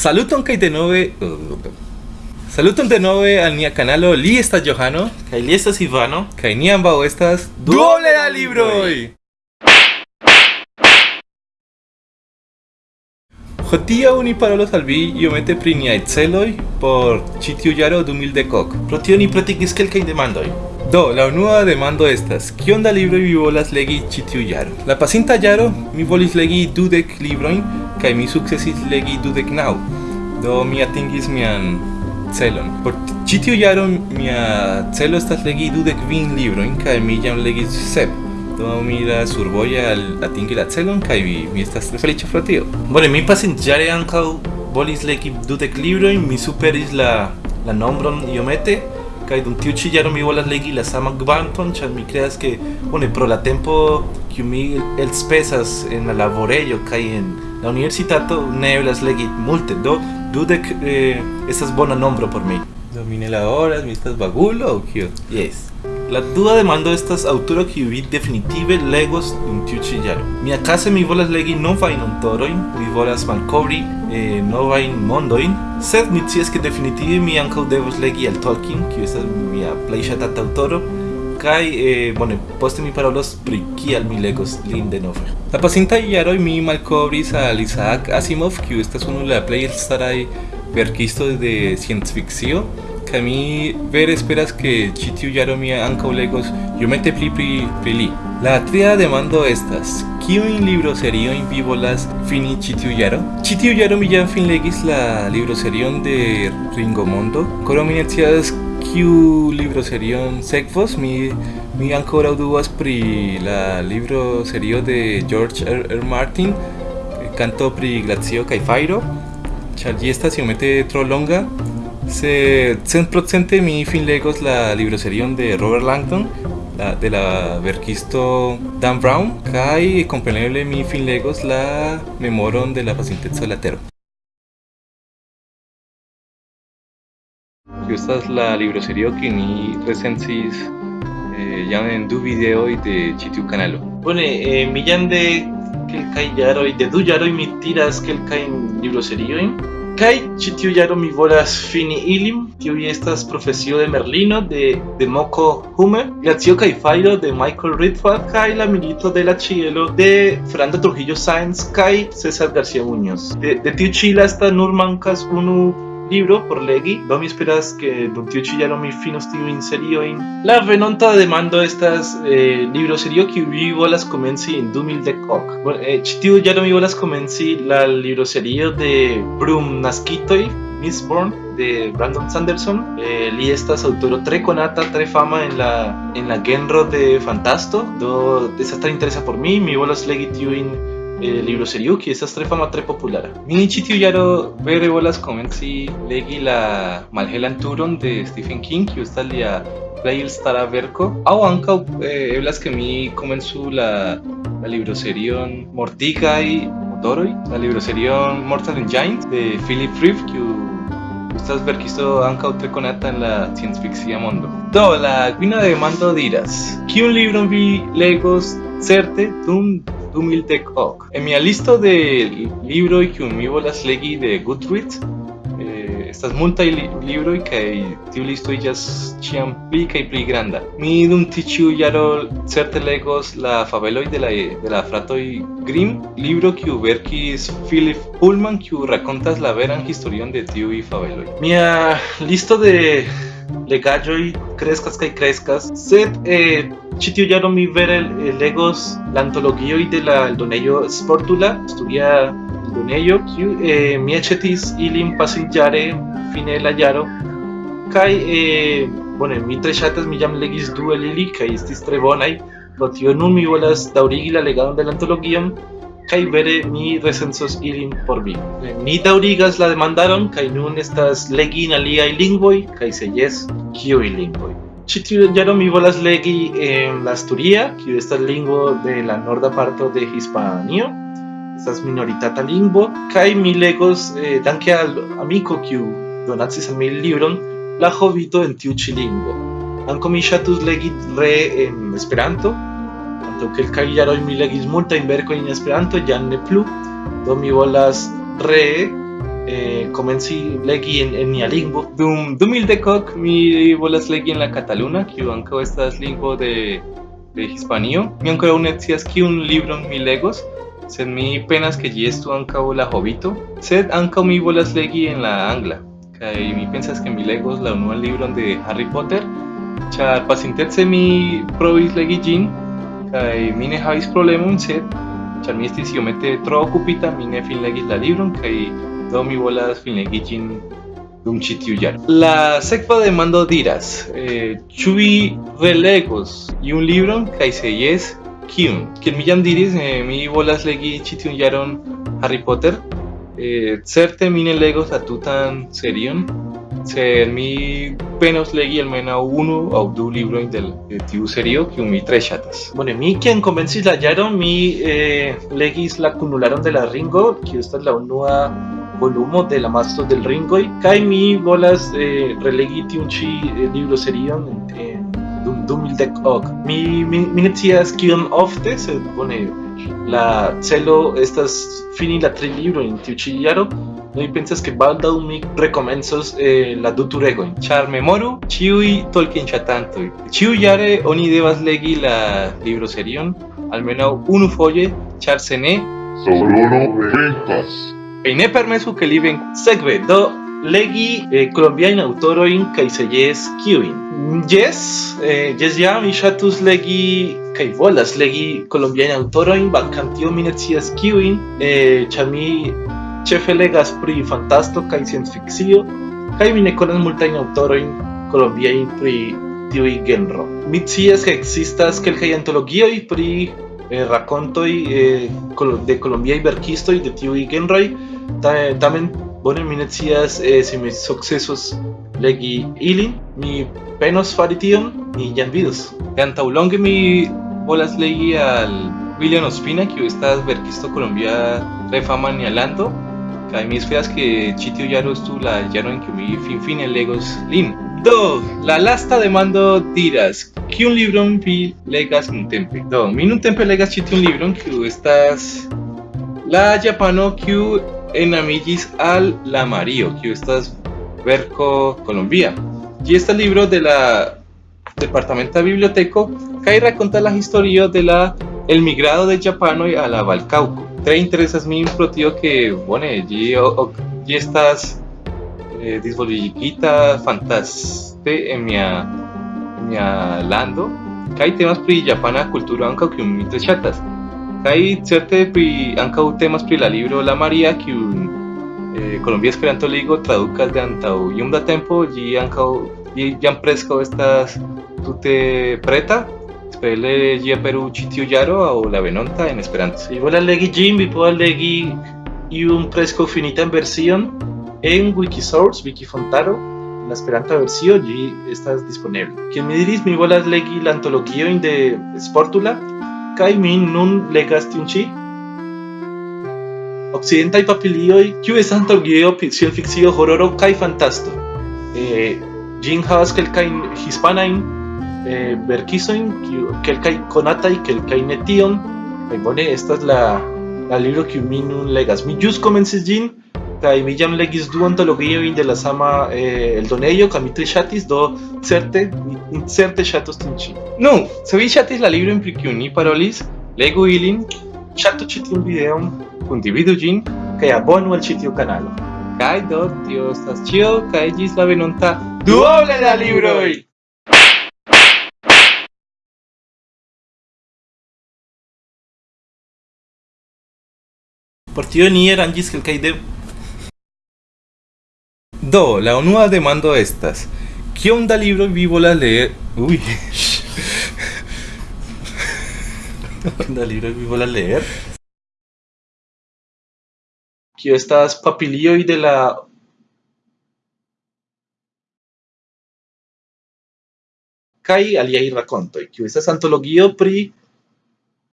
Saluton kaj denove Saluton denove al nia kanalo li estas Johano Kaj li estas Ivano. Kaj ni ambaŭ estas. Duoble da libroj. Hodiaŭ ni parolos al vi iomete pri niaj celoj por ĉi tiu jaro 2010. Pro tio ni pretigis kelkajn Do, la unua demando estas, kion da libro vi volas legi ĉi tiu jaro? La pasinta jaro mi volis legi dudek librojn kaj mi sukcesis legi dudek naŭ. Do mi atingis mian celon. Por ĉi tiu jaro mia celo estas legi dudek kvin librojn kaj mi jam legis sep. Do mi la survoje al atingi la celon kaj mi, mi estas tre feliĉa pro tio. Bone, mi pasintjare ankaŭ volis legi dudek librojn, mi superis la la nombron iomete, kaj dum tiu ĉi jaro mi volas legi la saman kvanton, ĉar mi kreas ke bone pro la tempo kiu mi elspezas en la laborejo kaj en la universitato ne eblas legi multe, do dudek eh, estas bona nombro por mi. Do mi ne laboras, mi estas aŭ kio? Yes. La dua demando estas aŭtoro kiu vi definitive legos dum tiu ĉi jaro. Miakaze mi volas legi novajn aŭtorojn, mi volas malkovri eh, novajn mondojn, sed mi scias ke definitive mi ankaŭ devos legi al Tolkien, kiu estas mia plej ŝatata aŭtoro, kaj eh, bone, poste mi parolos pri kial mi legos lin denove. La pasintaj jaroj mi malkovris al Isaac Asimov, kiu estas unu el la plej elstaraj verkistoj de sciencfikcio, kaj mi vere esperas ke ĉi tiu jaro mi ankaŭ legos iomete pli pri pri li. La tria demando estas, kiujn libroseriojn vi volas fini ĉi tiu jaro? Ĉi tiu jaro mi jam finlegis la libroserion de Ringo Mondo. Koro mi ne scias kiu libroserion sekvos, mi mi ankoraŭ dubas pri la libroserio de George R. R. Martin, Canto pri glacio kaj fajro, ĉar ĝi estas iomete tro longa. Se 100% mi finlegos la libroserion de Robert Langdon, la, de la verkisto Dan Brown, kaj kompreneble mi finlegos la memoron de la pasinteco de la tero. Kiu estas la libroserio kiu ni recensis eh, jam en du videoj de ĉi tiu kanalo. Bone, eh, mi jam de kelkaj jaroj, de du jaroj mi tiras kelkajn libroseriojn. Kaj ĉi tiu jaro mi volas fini ilin, tiuj estas Profesio de Merlino de de Moko Hume, Glacio kaj Fajro de Michael Ritford kaj La Milito de la Ĉielo de Fernando Trujillo Sáenz kaj César García Muñoz. De, de tiu ĉi lasta nur mankas unu libro por legi, do mi esperas ke dum tiu ĉi jaro mi finos tiujn seriojn. La venonta demando estas eh, libroserio kiu vi volas komenci en 2010. Bon, eh, ĉi tiu jaro mi volas komenci la libroserio de Brum Naskitoj, Mistborn de Brandon Sanderson. Eh, li estas aŭtoro tre konata, tre fama en la en la genro de fantasto. Do estas tre interesa por mi, mi volas legi tiujn eh, libroserio kiu estas tre fama, tre populara. Ĉi tiu jaro vere volas komenci legi la Malhelan Turon de Stephen King, kiu estas lia plej elstara verko. Aŭ ankaŭ eh, eblas ke mi komencu la la libroserion Mortigaj motoroj, la libroserion Mortal Engines de Philip Reeve, kiu estas verkisto ankaŭ tre konata en la sciencfikcia mondo. Do, la kvina demando diras: Kiun libron vi legos certe dum 2010 En mia listo de libroj kiu mi volas legi de Goodreads eh, estas multaj li libroj kaj tiu listo iĝas ĉiam pli kaj pli granda. Mi dum tiu jaro certe legos la fabeloj de la de la fratoj Grimm, libro kiu verkis Philip Pullman kiu rakontas la veran historion de tiuj fabeloj. Mia listo de legaĵoj kreskas kaj kreskas, sed eh, ĉi tiu jaro mi vere eh, legos la antologioj de la eldonejo Sportula, studia eldonejo, kiu eh, mi aĉetis ilin pasintjare fine la jaro kaj eh, bone mi tre ŝatas mi jam legis du el ili kaj estis tre bonaj pro tio nun mi volas daŭrigi la legadon de la antologion kai vere mi recensos ilin por vi. Ni daŭrigas la demandaron kaj nun estas legi in aliaj lingvoj kaj se jes, kiuj lingvoj. Ĉi tiun mi volas legi en la Asturia, kiu estas lingvo de la norda parto de Hispanio. Estas minoritata lingvo kaj mi legos eh, danke al amiko kiu donacis al mi libron La Hobito en tiu ĉi lingvo. Ankaŭ mi ŝatus legi re en Esperanto, kelkaj jaroj mi legis multajn verkojn en Esperanto, jam ne plu, do mi volas ree eh, comenci legi en, en nia lingvo. Dum 2010 mi volas legi en la Cataluna, kiu ankaŭ estas lingvo de de Hispanio. Mi ankoraŭ ne scias kiun libron mi legos, sed mi penas ke ĝi estu ankaŭ la Hobito, sed ankaŭ mi volas legi en la angla. Kaj mi pensas ke mi legos la unuan libron de Harry Potter, ĉar pasintece mi provis legi ĝin kaj mi ne havis problemon, sed ĉar mi estis iomete tro okupita, mi ne finlegis la libron kaj do mi volas finlegi ĝin dum ĉi tiu jaro. La sekva demando diras, eh, ĉu vi relegos iun libron kaj se jes, kiun? Kiel mi jam diris, eh, mi volas legi ĉi tiun Harry Potter. Eh, certe mi ne legos la tutan serion, sed mi penos legi almenaŭ unu aŭ du librojn de, tiu serio kiun mi tre ŝatas. Bueno, mi quien convencis la jaron, mi eh, legis la cunularon de la Ringo, kiu estas la unua volumo de la Mastro del Ringoi, kai mi volas eh, relegi tiun ĉi eh, libro serion eh, dum 2010 ok. Mi mi, mi ne scias ofte, sed bone la celo estas fini la tri libro en tiu ĉi jaro. No mi pensas ke baldaŭ mi rekomencos eh, la du turegojn. Ĉar memoru ĉiuj Tolkien-ŝatantoj. Ĉiujare oni devas legi la libro serion almenaŭ unu foje, ĉar se ne, Saurono venkas. kaj ne permesu ke li venku. Sekve, do legi eh, colombiajn aŭtorojn kaj se jes kiujn. Jes, eh, jes ja mi ŝatus legi kaj volas legi colombiajn aŭtorojn, bankam tio mi ne scias kiujn, eh, ĉar mi ĉefe legas pri fantasto kaj sciencfikcio kaj mi ne konas multajn aŭtorojn kolombiajn pri tiuj genro. Mi scias ke ekzistas kelkaj antologioj pri eh, rakontoj eh, de kolombiaj verkistoj de tiuj genroj, tamen bone mi ne scias eh, se mi sukcesos legi ilin. Mi penos fari tion, ni jam vidos. Antaŭlonge mi volas legi al William Ospina, kiu estas verkisto kolombia tre fama en lando, kaj mi esperas ke ĉi tiu jaro estu la jaro en kiu mi finfine legos lin. Do, la lasta demando diras, kiun libron vi legas nuntempe? Do, mi nuntempe legas ĉi tiun libron, kiu estas la japano kiu enamigis al la Mario, kiu estas verko Colombia. Ĝi estas libro de la departamenta biblioteco kaj rakonta la historio de la el migrado de japanoj a la Valcauco. Tre interesas min pro ke bone ĝi ĝi estas eh, disvolvigita fantaste en mia en mia lando kaj temas pri japana kulturo ankaŭ kiun mi tre ŝatas. Kaj certe pri ankaŭ temas pri la libro La Maria kiun eh, Colombia Esperanto Ligo tradukas de antaŭ iom da tempo ĝi ankaŭ ĝi jam preskaŭ estas tute preta. Ĉi tiu jaro aŭ la venonta en Esperanto. Si volas legi ĝin, vi povas legi iun preskaŭ finitan version en Wikisource, Wikifontaro. En la Esperanta versio ĝi estas disponeble. Kiel mi diris, mi volas legi la antologiojn de Sportula kaj mi nun legas tiun ĉi. Occidentaj papilioj, kiu estas antologio pri sciencfikcio, hororo kaj fantasto. Eh, ĝin havas kelkajn hispanajn eh, verkisojn, kiu kelkaj konataj, kelkaj ne tion. Kaj bone estas la la libro kiu mi nun legas. Mi ĵus komencis ĝin kaj mi jam legis du antologiojn de la sama eh, eldonejo kaj mi tre ŝatis, do certe mi certe ŝatos tiun ĉi. Nu, se vi ŝatis la libron pri kiu ni parolis, legu ilin, Ŝatu ĉi tiun videon kundividu ĝin, kaj abonu al ĉi tiu kanalo. kaj do tio estas ĉio kaj ĝis la venonta duoble da libroj! Por tio ni aranĝis kelkaj Do, la unua demando estas, kiom da libroj vi volas leer? Uy, da libro vi volas leer. Kio estas papilioj de la kaj aliaj rakontoj, kiu estas antologio pri